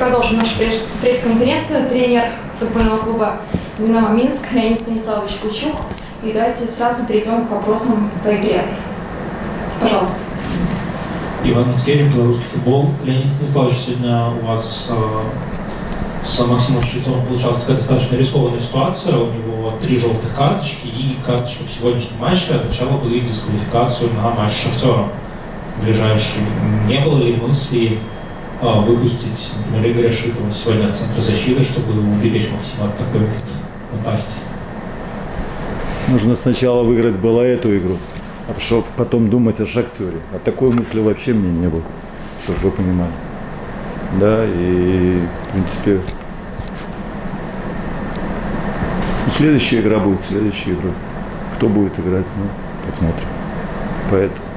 продолжим нашу пресс- пресс-конференцию. Тренер футбольного клуба «Динамо Минск» Леонид Станиславович Кучук. И давайте сразу перейдем к вопросам по игре. Пожалуйста. Иван Мицкевич, белорусский футбол. Леонид Станиславович, сегодня у вас э, с Максимом Швецовым получалась такая достаточно рискованная ситуация. У него три желтых карточки, и карточка в сегодняшнем матче означала бы дисквалификацию на матч с Шахтером ближайший. Не было ли мысли выпустить, например, Игоря Шитова сегодня в центр защиты, чтобы уберечь Максима от такой напасти? Нужно сначала выиграть было эту игру, а чтобы потом думать о шахтере. А такой мысли вообще мне не было, чтобы вы понимали. Да, и в принципе ну, следующая игра будет следующая игра. Кто будет играть, ну, посмотрим. Поэтому.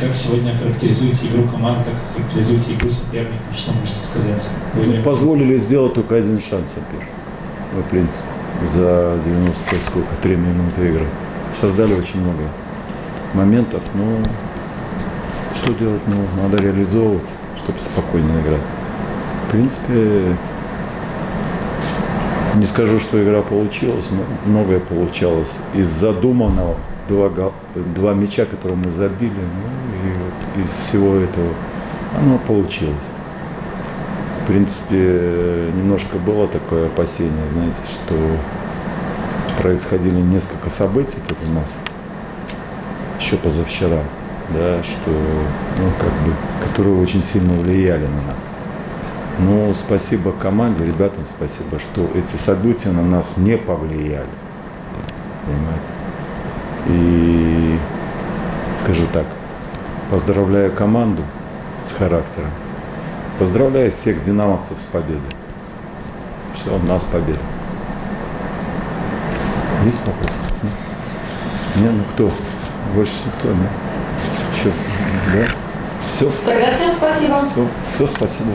Как сегодня характеризуете игру команд, как характеризуете игру соперника, что можете сказать? Не- позволили сделать только один шанс. Ну, в принципе, за 90 сколько, 3 минуты игры. Создали очень много моментов, но что делать? Ну, надо реализовывать, чтобы спокойно играть. В принципе, не скажу, что игра получилась, но многое получалось. Из задуманного два, два мяча, которые мы забили, ну, и вот из всего этого оно получилось. В принципе, немножко было такое опасение, знаете, что происходили несколько событий тут у нас, еще позавчера, да, что, ну, как бы, которые очень сильно влияли на нас. Ну, спасибо команде, ребятам спасибо, что эти события на нас не повлияли. Понимаете? И скажу так, поздравляю команду с характером. Поздравляю всех динамовцев с победой. Все, у нас победа. Есть вопросы? Не, ну кто? Больше никто, нет? Еще, да? Все, Тогда всем спасибо. все, все, спасибо.